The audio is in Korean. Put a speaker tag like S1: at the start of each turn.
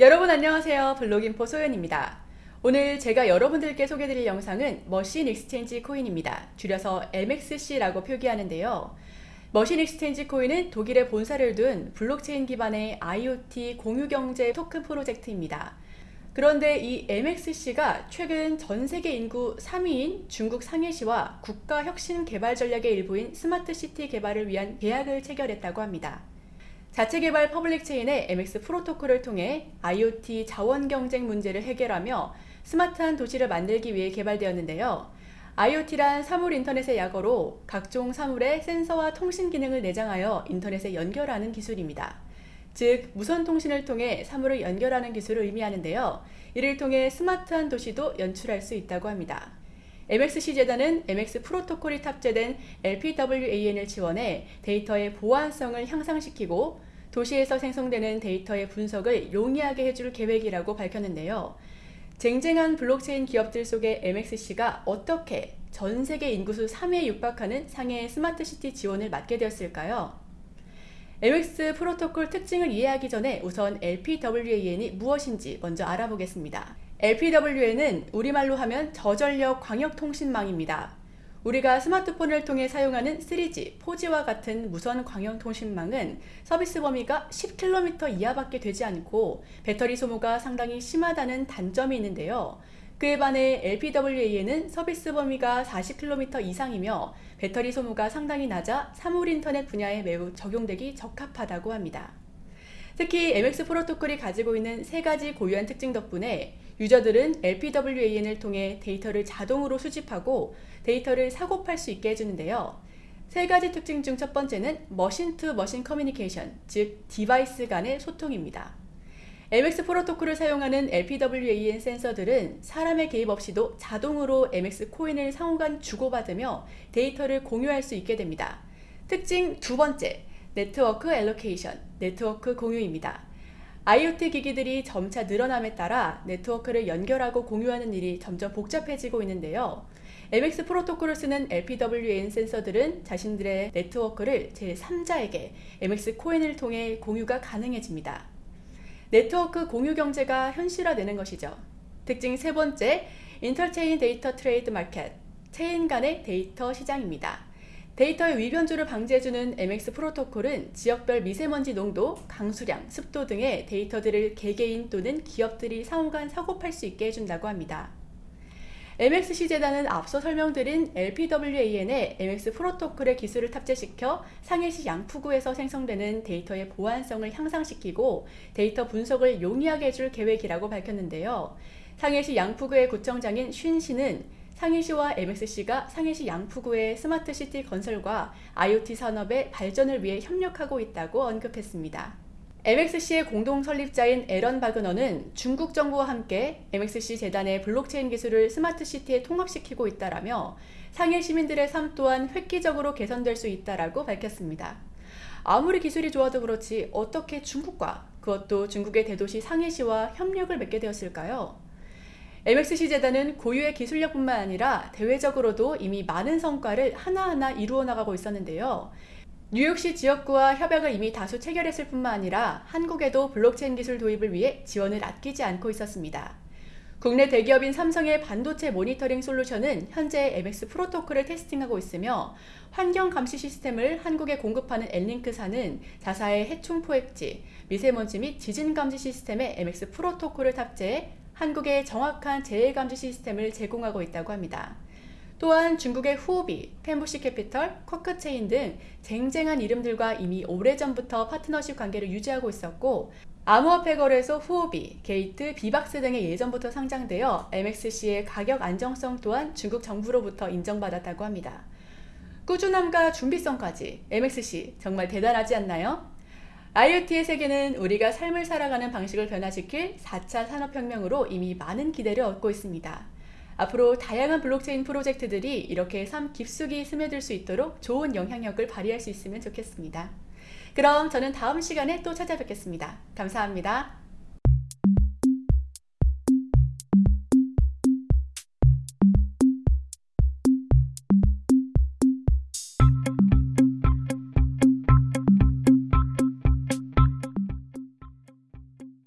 S1: 여러분 안녕하세요. 블록인포 소연입니다. 오늘 제가 여러분들께 소개드릴 영상은 Machine Exchange Coin입니다. 줄여서 MXC라고 표기하는데요. Machine Exchange Coin은 독일에 본사를 둔 블록체인 기반의 IoT 공유경제 토큰 프로젝트입니다. 그런데 이 MXC가 최근 전 세계 인구 3위인 중국 상해시와 국가 혁신 개발 전략의 일부인 스마트 시티 개발을 위한 계약을 체결했다고 합니다. 자체 개발 public chain의 MX 프로토콜을 통해 IoT 자원 경쟁 문제를 해결하며 스마트한 도시를 만들기 위해 개발되었는데요. IoT란 사물 인터넷의 약어로 각종 사물에 센서와 통신 기능을 내장하여 인터넷에 연결하는 기술입니다. 즉 무선 통신을 통해 사물을 연결하는 기술을 의미하는데요. 이를 통해 스마트한 도시도 연출할 수 있다고 합니다. MXC 재단은 MX 프로토콜이 탑재된 LPWAN을 지원해 데이터의 보안성을 향상시키고 도시에서 생성되는 데이터의 분석을 용이하게 해줄 계획이라고 밝혔는데요. 쟁쟁한 블록체인 기업들 속의 MXC가 어떻게 전 세계 인구수 3위에 육박하는 상해 스마트시티 지원을 맡게 되었을까요? MX 프로토콜 특징을 이해하기 전에 우선 LPWAN이 무엇인지 먼저 알아보겠습니다. LPWAN은 우리말로 하면 저전력 광역통신망입니다. 우리가 스마트폰을 통해 사용하는 3G, 4G와 같은 무선 광역통신망은 서비스 범위가 10km 이하밖에 되지 않고 배터리 소모가 상당히 심하다는 단점이 있는데요. 그에 반해 LPWA는 서비스 범위가 40km 이상이며 배터리 소모가 상당히 낮아 사물 인터넷 분야에 매우 적용되기 적합하다고 합니다. 특히 MX 프로토콜이 가지고 있는 세 가지 고유한 특징 덕분에 유저들은 LPWAN을 통해 데이터를 자동으로 수집하고 데이터를 사고팔 수 있게 해주는데요. 세 가지 특징 중 첫 번째는 machine to machine communication, 즉 device 간의 소통입니다. MX 프로토콜을 사용하는 LPWAN 센서들은 사람의 개입 없이도 자동으로 MX 코인을 상호간 주고받으며 데이터를 공유할 수 있게 됩니다. 특징 두 번째, network allocation, 네트워크 공유입니다. IoT 기기들이 점차 늘어남에 따라 네트워크를 연결하고 공유하는 일이 점점 복잡해지고 있는데요. MX 프로토콜을 쓰는 LPWAN 센서들은 자신들의 네트워크를 제3자에게 MX 코인을 통해 공유가 가능해집니다. 네트워크 공유 경제가 현실화되는 것이죠. 특징 세 번째, interchain data trade market, 체인 간의 데이터 시장입니다. 데이터의 위변조를 방지해주는 MX 프로토콜은 지역별 미세먼지 농도, 강수량, 습도 등의 데이터들을 개개인 또는 기업들이 상호간 사고팔 수 있게 해준다고 합니다. MXC 재단은 앞서 설명드린 LPWAN의 MX 프로토콜의 기술을 탑재시켜 상해시 양푸구에서 생성되는 데이터의 보안성을 향상시키고 데이터 분석을 용이하게 해줄 계획이라고 밝혔는데요. 상해시 양푸구의 구청장인 쉰시는 상해시와 MXC가 상해시 양푸구의 스마트시티 건설과 IoT 산업의 발전을 위해 협력하고 있다고 언급했습니다. MXC의 공동 설립자인 에런 바그너는 중국 정부와 함께 MXC 재단의 블록체인 기술을 스마트시티에 통합시키고 있다라며 상해 시민들의 삶 또한 획기적으로 개선될 수 있다라고 밝혔습니다. 아무리 기술이 좋아도 그렇지 어떻게 중국과 그것도 중국의 대도시 상해시와 협력을 맺게 되었을까요? MXC 재단은 고유의 기술력뿐만 아니라 대외적으로도 이미 많은 성과를 하나하나 이루어 나가고 있었는데요. 뉴욕시 지역구와 협약을 이미 다수 체결했을 뿐만 아니라 한국에도 블록체인 기술 도입을 위해 지원을 아끼지 않고 있었습니다. 국내 대기업인 삼성의 반도체 모니터링 솔루션은 현재 MX 프로토콜을 testing하고 있으며 환경 감시 시스템을 한국에 공급하는 엘링크사는 자사의 해충 포획지, 미세먼지 및 지진 감지 시스템에 MX 프로토콜을 탑재해 한국의 정확한 재해감지 시스템을 제공하고 있다고 합니다. 또한 중국의 후오비, 펜부시 캐피털, 쿼크체인 등 쟁쟁한 이름들과 이미 오래전부터 파트너십 관계를 유지하고 있었고 암호화폐 거래소 후오비, 게이트, 비박스 등의 예전부터 상장되어 MXC의 가격 안정성 또한 중국 정부로부터 인정받았다고 합니다. 꾸준함과 준비성까지 MXC 정말 대단하지 않나요? IoT의 세계는 우리가 삶을 살아가는 방식을 변화시킬 4차 산업혁명으로 이미 많은 기대를 얻고 있습니다. 앞으로 다양한 블록체인 프로젝트들이 이렇게 삶 깊숙이 스며들 수 있도록 좋은 영향력을 발휘할 수 있으면 좋겠습니다. 그럼 저는 다음 시간에 또 찾아뵙겠습니다. 감사합니다.